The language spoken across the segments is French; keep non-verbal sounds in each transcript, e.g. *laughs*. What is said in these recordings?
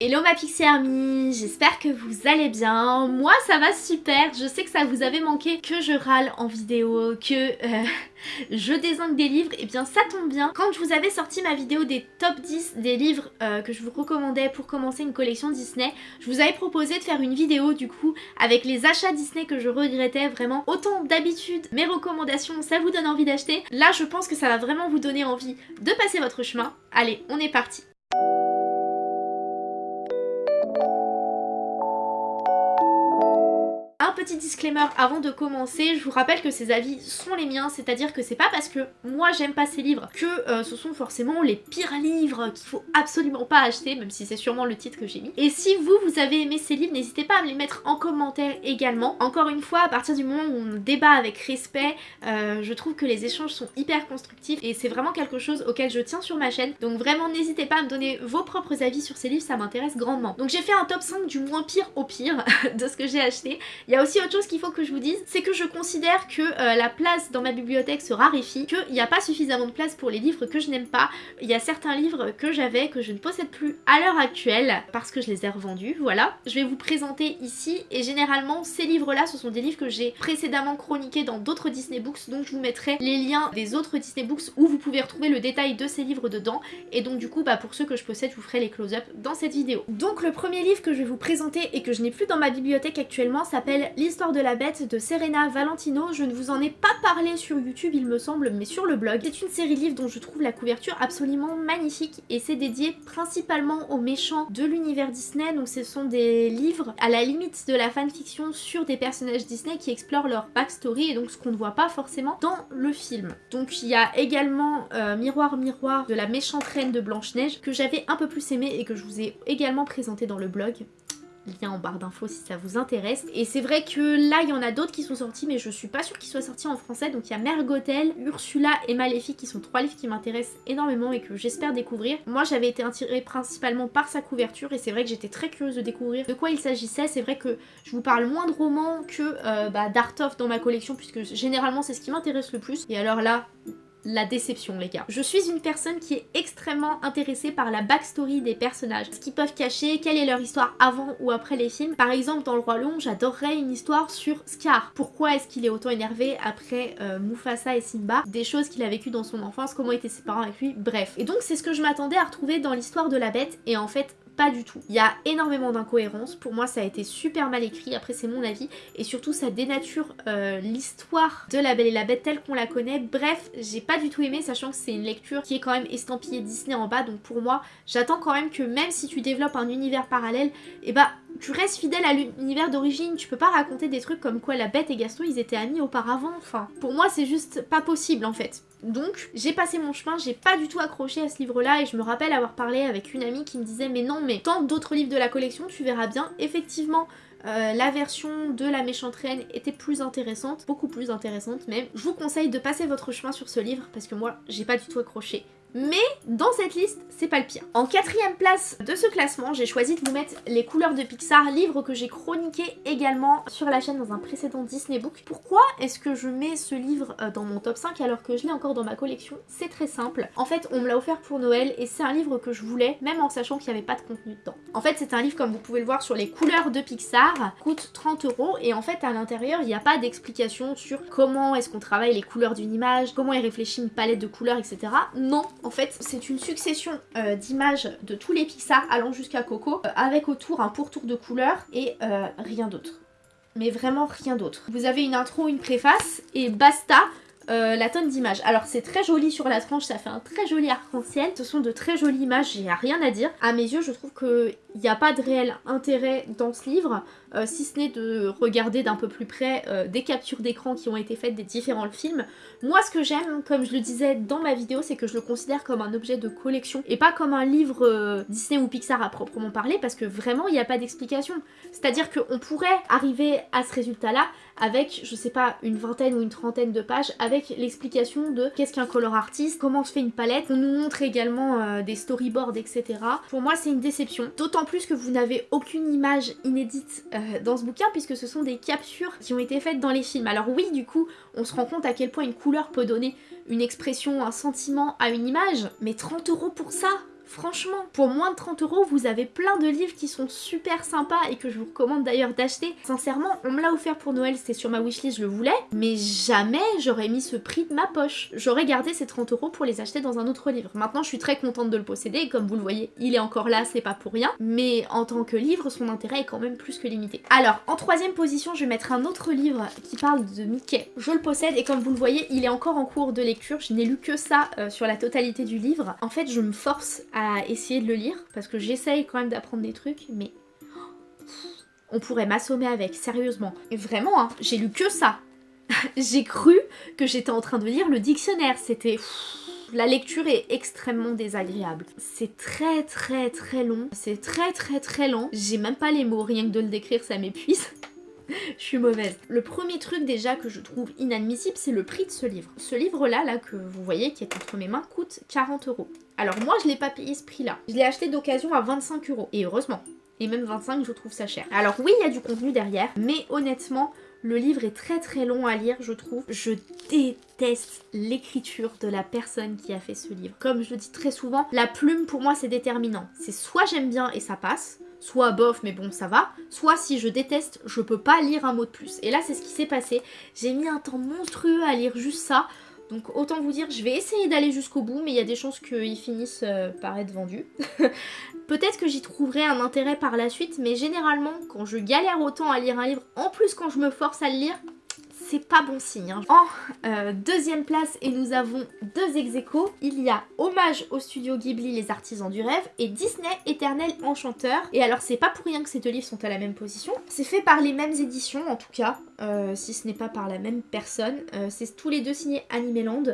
Hello ma Pixie Army, j'espère que vous allez bien. Moi ça va super, je sais que ça vous avait manqué que je râle en vidéo, que euh, *laughs* je désingue des livres, et eh bien ça tombe bien. Quand je vous avais sorti ma vidéo des top 10 des livres euh, que je vous recommandais pour commencer une collection Disney, je vous avais proposé de faire une vidéo du coup avec les achats Disney que je regrettais vraiment. Autant d'habitude, mes recommandations, ça vous donne envie d'acheter. Là je pense que ça va vraiment vous donner envie de passer votre chemin. Allez, on est parti petit disclaimer avant de commencer, je vous rappelle que ces avis sont les miens, c'est-à-dire que c'est pas parce que moi j'aime pas ces livres que euh, ce sont forcément les pires livres qu'il faut absolument pas acheter, même si c'est sûrement le titre que j'ai mis. Et si vous, vous avez aimé ces livres, n'hésitez pas à me les mettre en commentaire également. Encore une fois, à partir du moment où on débat avec respect, euh, je trouve que les échanges sont hyper constructifs et c'est vraiment quelque chose auquel je tiens sur ma chaîne. Donc vraiment, n'hésitez pas à me donner vos propres avis sur ces livres, ça m'intéresse grandement. Donc j'ai fait un top 5 du moins pire au pire *laughs* de ce que j'ai acheté. Il y a aussi autre chose qu'il faut que je vous dise, c'est que je considère que euh, la place dans ma bibliothèque se raréfie, qu'il n'y a pas suffisamment de place pour les livres que je n'aime pas. Il y a certains livres que j'avais, que je ne possède plus à l'heure actuelle, parce que je les ai revendus, voilà. Je vais vous présenter ici, et généralement ces livres-là, ce sont des livres que j'ai précédemment chroniqués dans d'autres Disney Books, donc je vous mettrai les liens des autres Disney Books où vous pouvez retrouver le détail de ces livres dedans, et donc du coup, bah, pour ceux que je possède, je vous ferai les close-up dans cette vidéo. Donc le premier livre que je vais vous présenter et que je n'ai plus dans ma bibliothèque actuellement s'appelle L'histoire de la bête de Serena Valentino. Je ne vous en ai pas parlé sur YouTube il me semble, mais sur le blog. C'est une série livre dont je trouve la couverture absolument magnifique et c'est dédié principalement aux méchants de l'univers Disney. Donc ce sont des livres à la limite de la fanfiction sur des personnages Disney qui explorent leur backstory et donc ce qu'on ne voit pas forcément dans le film. Donc il y a également euh, Miroir Miroir de la méchante reine de Blanche-Neige que j'avais un peu plus aimé et que je vous ai également présenté dans le blog lien en barre d'infos si ça vous intéresse. Et c'est vrai que là, il y en a d'autres qui sont sortis, mais je suis pas sûre qu'ils soient sortis en français. Donc il y a Mergotel, Ursula et Maléfique qui sont trois livres qui m'intéressent énormément et que j'espère découvrir. Moi, j'avais été attirée principalement par sa couverture et c'est vrai que j'étais très curieuse de découvrir de quoi il s'agissait. C'est vrai que je vous parle moins de romans que euh, bah, dans ma collection puisque généralement c'est ce qui m'intéresse le plus. Et alors là, la déception les gars. Je suis une personne qui est extrêmement intéressée par la backstory des personnages, ce qu'ils peuvent cacher, quelle est leur histoire avant ou après les films. Par exemple dans Le Roi Lion, j'adorerais une histoire sur Scar. Pourquoi est-ce qu'il est autant énervé après euh, Mufasa et Simba? Des choses qu'il a vécues dans son enfance, comment étaient ses parents avec lui, bref. Et donc c'est ce que je m'attendais à retrouver dans l'histoire de la bête et en fait pas du tout. Il y a énormément d'incohérences, pour moi ça a été super mal écrit, après c'est mon avis, et surtout ça dénature euh, l'histoire de La Belle et la Bête telle qu'on la connaît. Bref, j'ai pas du tout aimé, sachant que c'est une lecture qui est quand même estampillée Disney en bas, donc pour moi, j'attends quand même que même si tu développes un univers parallèle, et eh bah tu restes fidèle à l'univers d'origine, tu peux pas raconter des trucs comme quoi la bête et Gaston ils étaient amis auparavant, enfin pour moi c'est juste pas possible en fait. Donc j'ai passé mon chemin, j'ai pas du tout accroché à ce livre là et je me rappelle avoir parlé avec une amie qui me disait mais non mais tant d'autres livres de la collection tu verras bien effectivement euh, la version de la méchante reine était plus intéressante, beaucoup plus intéressante même. Je vous conseille de passer votre chemin sur ce livre parce que moi j'ai pas du tout accroché. Mais dans cette liste, c'est pas le pire. En quatrième place de ce classement, j'ai choisi de vous mettre Les couleurs de Pixar, livre que j'ai chroniqué également sur la chaîne dans un précédent Disney Book. Pourquoi est-ce que je mets ce livre euh, dans mon top 5 alors que je l'ai encore dans ma collection? C'est très simple. En fait, on me l'a offert pour Noël et c'est un livre que je voulais, même en sachant qu'il n'y avait pas de contenu dedans. En fait, c'est un livre, comme vous pouvez le voir, sur les couleurs de Pixar, coûte 30 euros et en fait, à l'intérieur, il n'y a pas d'explication sur comment est-ce qu'on travaille les couleurs d'une image, comment il réfléchit une palette de couleurs, etc. Non, en fait, c'est une succession euh, d'images de tous les Pixar allant jusqu'à Coco, euh, avec autour un pourtour de couleurs et euh, rien d'autre. Mais vraiment rien d'autre. Vous avez une intro, une préface et basta la tonne d'images. Alors c'est très joli sur la tranche, ça fait un très joli arc-en-ciel. Ce sont de très jolies images, j'ai rien à dire. À mes yeux, je trouve qu'il n'y a pas de réel intérêt dans ce livre. Euh, si ce n'est de regarder d'un peu plus près euh, des captures d'écran qui ont été faites des différents films. Moi ce que j'aime, comme je le disais dans ma vidéo, c'est que je le considère comme un objet de collection et pas comme un livre euh, Disney ou Pixar à proprement parler parce que vraiment il n'y a pas d'explication. C'est-à-dire qu'on pourrait arriver à ce résultat-là avec, je sais pas, une vingtaine ou une trentaine de pages avec l'explication de qu'est-ce qu'un color artiste, comment se fait une palette. On nous montre également des storyboards, etc. Pour moi c'est une déception. D'autant plus que vous n'avez aucune image inédite euh, dans ce bouquin puisque ce sont des captures qui ont été faites dans les films. Alors oui, du coup, on se rend compte à quel point une couleur peut donner une expression, un sentiment à une image, mais 30 euros pour ça Franchement, pour moins de 30 euros, vous avez plein de livres qui sont super sympas et que je vous recommande d'ailleurs d'acheter. Sincèrement, on me l'a offert pour Noël, c'était sur ma wishlist, je le voulais, mais jamais j'aurais mis ce prix de ma poche. J'aurais gardé ces 30 euros pour les acheter dans un autre livre. Maintenant, je suis très contente de le posséder comme vous le voyez, il est encore là, c'est pas pour rien, mais en tant que livre, son intérêt est quand même plus que limité. Alors, en troisième position, je vais mettre un autre livre qui parle de Mickey. Je le possède et comme vous le voyez, il est encore en cours de lecture. Je n'ai lu que ça euh, sur la totalité du livre. En fait, je me force à essayer de le lire parce que j'essaye quand même d'apprendre des trucs, mais *gasps* on pourrait m'assommer avec, sérieusement. Et vraiment, hein, j'ai lu que ça. *laughs* j'ai cru que j'étais en train de lire le dictionnaire. C'était... La lecture est extrêmement désagréable. C'est très très très long. C'est très très très lent. J'ai même pas les mots, rien que de le décrire, ça m'épuise. Je suis mauvaise. Le premier truc déjà que je trouve inadmissible, c'est le prix de ce livre. Ce livre-là, là, que vous voyez, qui est entre mes mains, coûte 40 euros. Alors moi, je l'ai pas payé ce prix-là. Je l'ai acheté d'occasion à 25 euros. Et heureusement. Et même 25, je trouve ça cher. Alors oui, il y a du contenu derrière, mais honnêtement, le livre est très très long à lire, je trouve. Je déteste l'écriture de la personne qui a fait ce livre. Comme je le dis très souvent, la plume pour moi c'est déterminant. C'est soit j'aime bien et ça passe, soit bof mais bon ça va, soit si je déteste je peux pas lire un mot de plus. Et là c'est ce qui s'est passé, j'ai mis un temps monstrueux à lire juste ça, donc autant vous dire je vais essayer d'aller jusqu'au bout mais il y a des chances qu'ils finissent euh, par être vendus. *laughs* Peut-être que j'y trouverai un intérêt par la suite mais généralement quand je galère autant à lire un livre, en plus quand je me force à le lire, c'est pas bon signe. Hein. En euh, deuxième place, et nous avons deux ex il y a Hommage au studio Ghibli, les artisans du rêve, et Disney, éternel enchanteur. Et alors c'est pas pour rien que ces deux livres sont à la même position. C'est fait par les mêmes éditions en tout cas, euh, si ce n'est pas par la même personne. Euh, c'est tous les deux signés Animeland.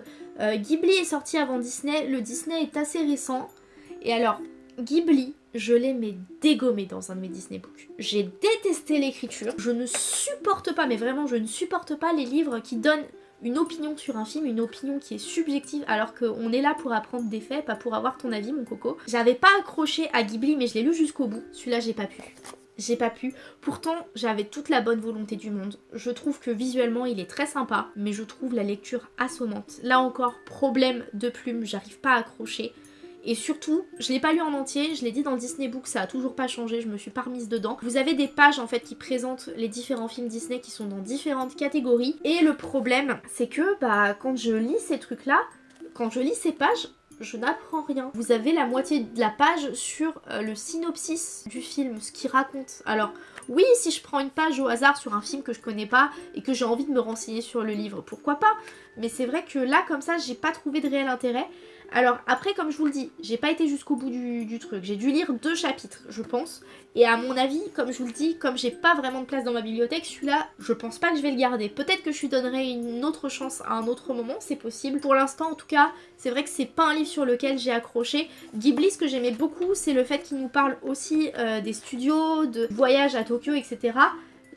Ghibli est sorti avant Disney, le Disney est assez récent. Et alors, Ghibli, je l'ai mais dégommé dans un de mes Disney Books. J'ai détesté l'écriture, je ne supporte pas, mais vraiment je ne supporte pas les livres qui donnent une opinion sur un film, une opinion qui est subjective alors qu'on est là pour apprendre des faits, pas pour avoir ton avis mon coco. J'avais pas accroché à Ghibli mais je l'ai lu jusqu'au bout, celui-là j'ai pas pu. J'ai pas pu. Pourtant, j'avais toute la bonne volonté du monde. Je trouve que visuellement, il est très sympa, mais je trouve la lecture assommante. Là encore, problème de plume, j'arrive pas à accrocher. Et surtout, je l'ai pas lu en entier, je l'ai dit dans Disney Book, ça a toujours pas changé, je me suis pas remise dedans. Vous avez des pages en fait qui présentent les différents films Disney qui sont dans différentes catégories. Et le problème, c'est que bah quand je lis ces trucs là, quand je lis ces pages, je n'apprends rien. Vous avez la moitié de la page sur euh, le synopsis du film, ce qu'il raconte. Alors, oui, si je prends une page au hasard sur un film que je connais pas et que j'ai envie de me renseigner sur le livre, pourquoi pas? Mais c'est vrai que là, comme ça, j'ai pas trouvé de réel intérêt. Alors après, comme je vous le dis, j'ai pas été jusqu'au bout du, truc. J'ai dû lire deux chapitres, je pense. Et à mon avis, comme je vous le dis, comme j'ai pas vraiment de place dans ma bibliothèque, celui-là, je pense pas que je vais le garder. Peut-être que je lui donnerai une autre chance à un autre moment, c'est possible. Pour l'instant, en tout cas, c'est vrai que c'est pas un livre sur lequel j'ai accroché. Ghibli, ce que j'aimais beaucoup, c'est le fait qu'il nous parle aussi euh, des studios, de voyages à Tokyo, etc.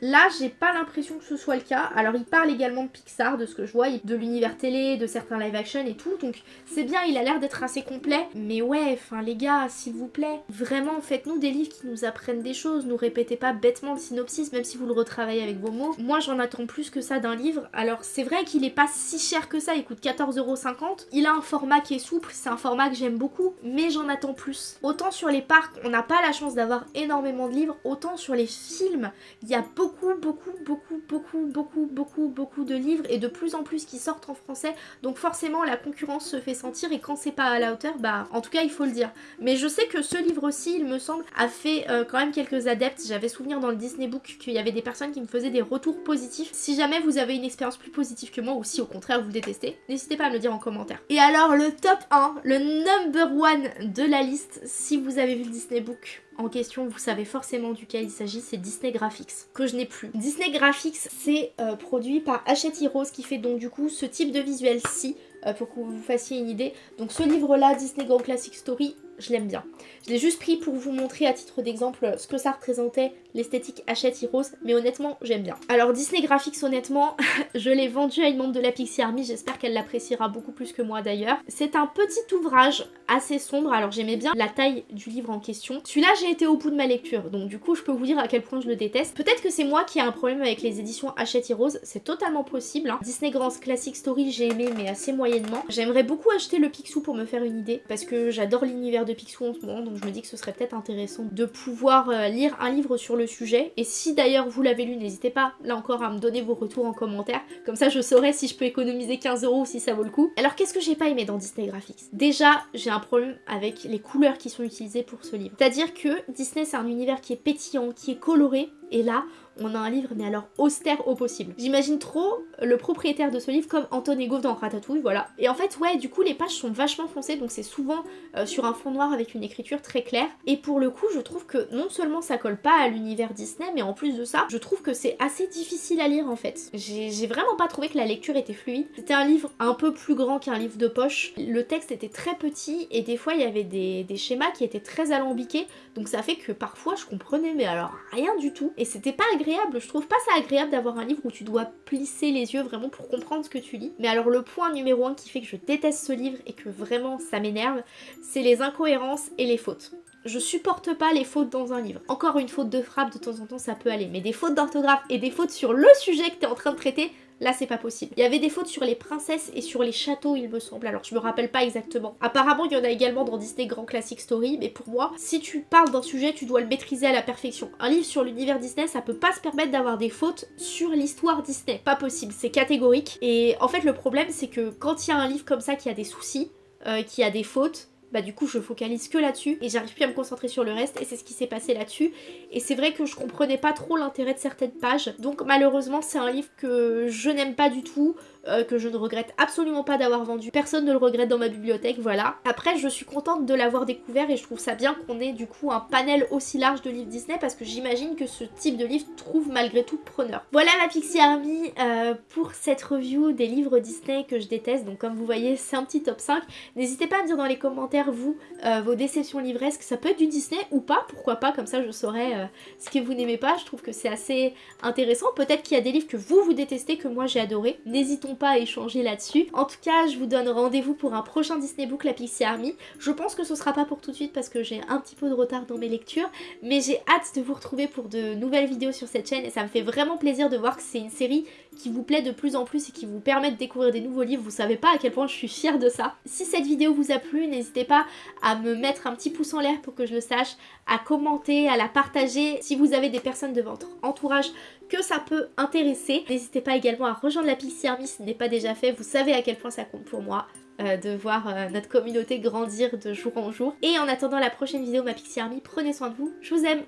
Là, j'ai pas l'impression que ce soit le cas. Alors, il parle également de Pixar, de ce que je vois, de l'univers télé, de certains live action et tout. Donc, c'est bien, il a l'air d'être assez complet. Mais ouais, enfin, les gars, s'il vous plaît, vraiment, faites-nous des livres qui nous apprennent des choses. Nous répétez pas bêtement le synopsis, même si vous le retravaillez avec vos mots. Moi, j'en attends plus que ça d'un livre. Alors, c'est vrai qu'il est pas si cher que ça. Il coûte 14,50€. Il a un format qui est souple. C'est un format que j'aime beaucoup. Mais j'en attends plus. Autant sur les parcs, on n'a pas la chance d'avoir énormément de livres. Autant sur les films, il y a beaucoup beaucoup, beaucoup, beaucoup, beaucoup, beaucoup, beaucoup, beaucoup de livres et de plus en plus qui sortent en français. Donc forcément, la concurrence se fait sentir et quand c'est pas à la hauteur, bah en tout cas, il faut le dire. Mais je sais que ce livre-ci, il me semble, a fait euh, quand même quelques adeptes. J'avais souvenir dans le Disney Book qu'il y avait des personnes qui me faisaient des retours positifs. Si jamais vous avez une expérience plus positive que moi ou si au contraire vous détestez, n'hésitez pas à me le dire en commentaire. Et alors, le top 1, le number one de la liste, si vous avez vu le Disney Book, en question, vous savez forcément duquel il s'agit, c'est Disney Graphics, que je n'ai plus. Disney Graphics, c'est euh, produit par Hachette Heroes, qui fait donc du coup ce type de visuel-ci, euh, pour que vous vous fassiez une idée. Donc ce livre-là, Disney Grand Classic Story, je l'aime bien. Je l'ai juste pris pour vous montrer à titre d'exemple ce que ça représentait, l'esthétique Hachette Heroes, mais honnêtement, j'aime bien. Alors Disney Graphics, honnêtement, *laughs* je l'ai vendu à une membre de la Pixie Army, j'espère qu'elle l'appréciera beaucoup plus que moi d'ailleurs. C'est un petit ouvrage assez sombre, alors j'aimais bien la taille du livre en question. Celui-là, j'ai été au bout de ma lecture, donc du coup, je peux vous dire à quel point je le déteste. Peut-être que c'est moi qui ai un problème avec les éditions Hachette Heroes, c'est totalement possible. Hein. Disney Grand Classic Story, j'ai aimé, mais assez moyennement. J'aimerais beaucoup acheter le Picsou pour me faire une idée, parce que j'adore l'univers de Picsou en ce moment, donc je me dis que ce serait peut-être intéressant de pouvoir euh, lire un livre sur le sujet. Et si d'ailleurs vous l'avez lu, n'hésitez pas là encore à me donner vos retours en commentaire, comme ça je saurai si je peux économiser 15 euros ou si ça vaut le coup. Alors qu'est-ce que j'ai pas aimé dans Disney Graphics? Déjà, j'ai un problème avec les couleurs qui sont utilisées pour ce livre. C'est-à-dire que Disney c'est un univers qui est pétillant, qui est coloré, et là, on a un livre mais alors austère au possible. J'imagine trop le propriétaire de ce livre comme Anton Gauve dans Ratatouille, voilà. Et en fait, ouais, du coup, les pages sont vachement foncées, donc c'est souvent euh, sur un fond noir avec une écriture très claire. Et pour le coup, je trouve que non seulement ça colle pas à l'univers Disney, mais en plus de ça, je trouve que c'est assez difficile à lire en fait. J'ai vraiment pas trouvé que la lecture était fluide. C'était un livre un peu plus grand qu'un livre de poche. Le texte était très petit et des fois il y avait des schémas qui étaient très alambiqués, donc ça fait que parfois je comprenais mais alors rien du tout. Et c'était pas agréable, je trouve pas ça agréable d'avoir un livre où tu dois plisser les yeux vraiment pour comprendre ce que tu lis. Mais alors le point numéro un qui fait que je déteste ce livre et que vraiment ça m'énerve, c'est les incohérences et les fautes. Je supporte pas les fautes dans un livre. Encore une faute de frappe de temps en temps ça peut aller, mais des fautes d'orthographe et des fautes sur le sujet que t'es en train de traiter, Là, c'est pas possible. Il y avait des fautes sur les princesses et sur les châteaux, il me semble. Alors, je me rappelle pas exactement. Apparemment, il y en a également dans Disney Grand Classic Story, mais pour moi, si tu parles d'un sujet, tu dois le maîtriser à la perfection. Un livre sur l'univers Disney, ça peut pas se permettre d'avoir des fautes sur l'histoire Disney. Pas possible, c'est catégorique. Et en fait, le problème, c'est que quand il y a un livre comme ça qui a des soucis, euh, qui a des fautes, bah du coup je focalise que là-dessus et j'arrive plus à me concentrer sur le reste et c'est ce qui s'est passé là-dessus. Et c'est vrai que je comprenais pas trop l'intérêt de certaines pages. Donc malheureusement c'est un livre que je n'aime pas du tout euh, que je ne regrette absolument pas d'avoir vendu. Personne ne le regrette dans ma bibliothèque, voilà. Après, je suis contente de l'avoir découvert et je trouve ça bien qu'on ait du coup un panel aussi large de livres Disney parce que j'imagine que ce type de livre trouve malgré tout preneur. Voilà ma Pixie Army euh, pour cette review des livres Disney que je déteste. Donc comme vous voyez, c'est un petit top 5. N'hésitez pas à me dire dans les commentaires, vous, euh, vos déceptions livresques. Ça peut être du Disney ou pas, pourquoi pas, comme ça je saurais ce que vous n'aimez pas. Je trouve que c'est assez intéressant. Peut-être qu'il y a des livres que vous, vous détestez, que moi j'ai adoré. N'hésitons pas échanger là-dessus. En tout cas, je vous donne rendez-vous pour un prochain Disney Book, la Pixie Army. Je pense que ce sera pas pour tout de suite parce que j'ai un petit peu de retard dans mes lectures, mais j'ai hâte de vous retrouver pour de nouvelles vidéos sur cette chaîne et ça me fait vraiment plaisir de voir que c'est une série qui vous plaît de plus en plus et qui vous permet de découvrir des nouveaux livres. Vous savez pas à quel point je suis fière de ça. Si cette vidéo vous a plu, n'hésitez pas à me mettre un petit pouce en l'air pour que je le sache, à commenter, à la partager si vous avez des personnes de votre entourage que ça peut intéresser. N'hésitez pas également à rejoindre la Pixie Army si ce n'est pas déjà fait. Vous savez à quel point ça compte pour moi. Euh, de voir euh, notre communauté grandir de jour en jour. Et en attendant la prochaine vidéo, ma Pixie Army, prenez soin de vous. Je vous aime.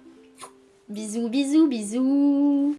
Bisous, bisous, bisous